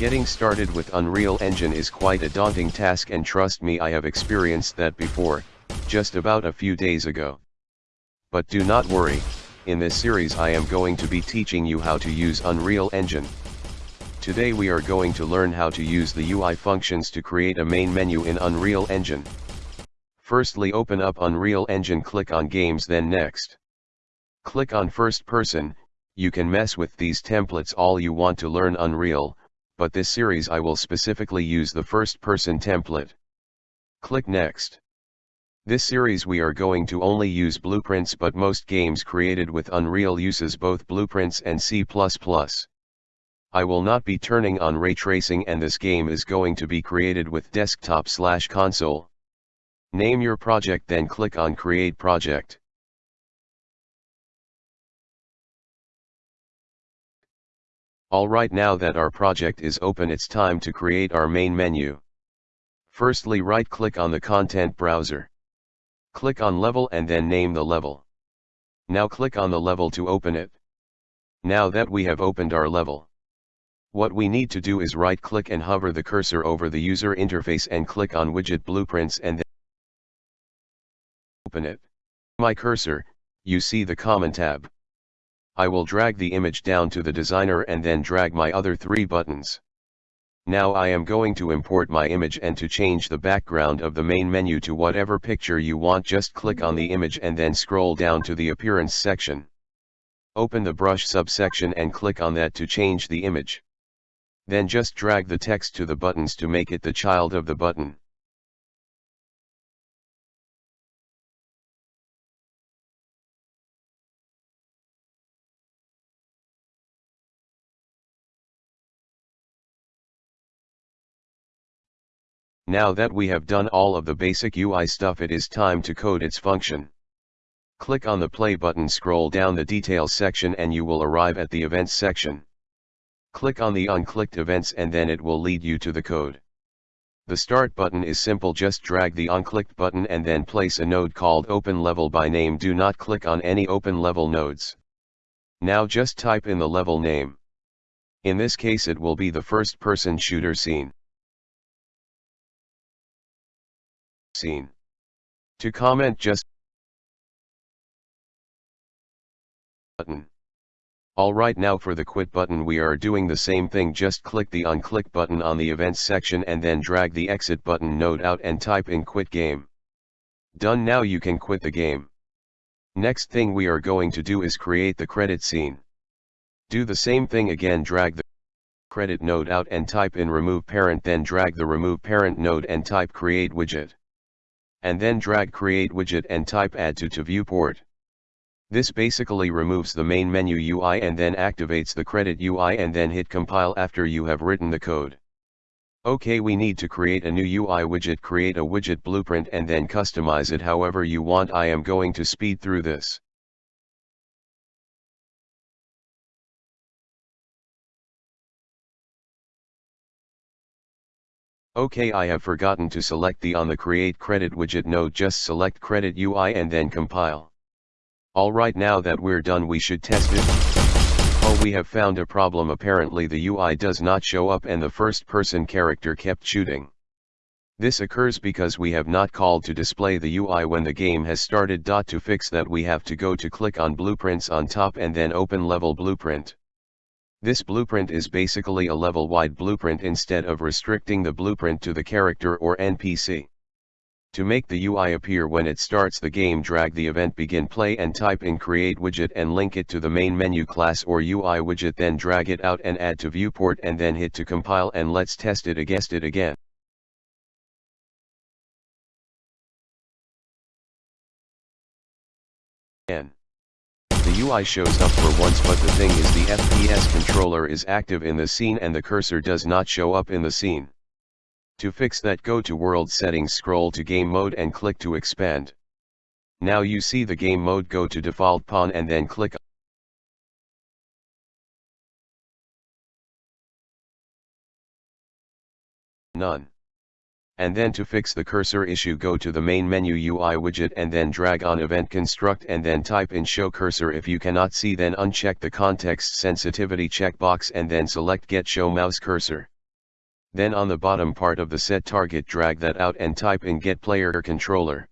Getting started with Unreal Engine is quite a daunting task and trust me I have experienced that before, just about a few days ago. But do not worry, in this series I am going to be teaching you how to use Unreal Engine. Today we are going to learn how to use the UI functions to create a main menu in Unreal Engine. Firstly open up Unreal Engine click on Games then Next. Click on First Person, you can mess with these templates all you want to learn Unreal, but this series I will specifically use the first person template. Click Next. This series we are going to only use blueprints but most games created with Unreal uses both blueprints and C++. I will not be turning on ray tracing and this game is going to be created with desktop slash console. Name your project then click on create project. Alright now that our project is open it's time to create our main menu. Firstly right click on the content browser. Click on level and then name the level. Now click on the level to open it. Now that we have opened our level. What we need to do is right click and hover the cursor over the user interface and click on widget blueprints and then open it. My cursor, you see the common tab. I will drag the image down to the designer and then drag my other three buttons. Now I am going to import my image and to change the background of the main menu to whatever picture you want just click on the image and then scroll down to the appearance section. Open the brush subsection and click on that to change the image. Then just drag the text to the buttons to make it the child of the button. Now that we have done all of the basic UI stuff it is time to code its function. Click on the play button scroll down the details section and you will arrive at the events section. Click on the On Clicked events and then it will lead you to the code. The start button is simple just drag the On Clicked button and then place a node called open level by name do not click on any open level nodes. Now just type in the level name. In this case it will be the first person shooter scene. Scene. To comment just button. Alright now for the quit button we are doing the same thing just click the unclick button on the events section and then drag the exit button node out and type in quit game. Done now you can quit the game. Next thing we are going to do is create the credit scene. Do the same thing again drag the credit node out and type in remove parent then drag the remove parent node and type create widget. And then drag create widget and type add to to viewport. This basically removes the main menu UI and then activates the credit UI and then hit compile after you have written the code. OK we need to create a new UI widget create a widget blueprint and then customize it however you want I am going to speed through this. OK I have forgotten to select the on the create credit widget node just select credit UI and then compile. Alright now that we're done we should test it. Oh we have found a problem apparently the UI does not show up and the first person character kept shooting. This occurs because we have not called to display the UI when the game has started. To fix that we have to go to click on blueprints on top and then open level blueprint. This blueprint is basically a level-wide blueprint instead of restricting the blueprint to the character or NPC. To make the UI appear when it starts the game drag the event begin play and type in create widget and link it to the main menu class or UI widget then drag it out and add to viewport and then hit to compile and let's test it against it again. The UI shows up for once but the thing is the FPS controller is active in the scene and the cursor does not show up in the scene. To fix that go to world settings scroll to game mode and click to expand. Now you see the game mode go to default pawn and then click None. And then to fix the cursor issue go to the main menu UI widget and then drag on event construct and then type in show cursor if you cannot see then uncheck the context sensitivity checkbox and then select get show mouse cursor. then on the bottom part of the set target drag that out and type in get player or controller.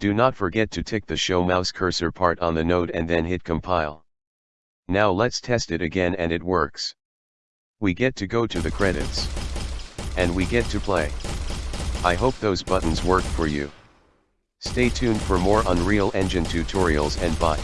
Do not forget to tick the show mouse cursor part on the node and then hit compile. Now let's test it again and it works. We get to go to the credits. And we get to play. I hope those buttons work for you. Stay tuned for more Unreal Engine tutorials and bye.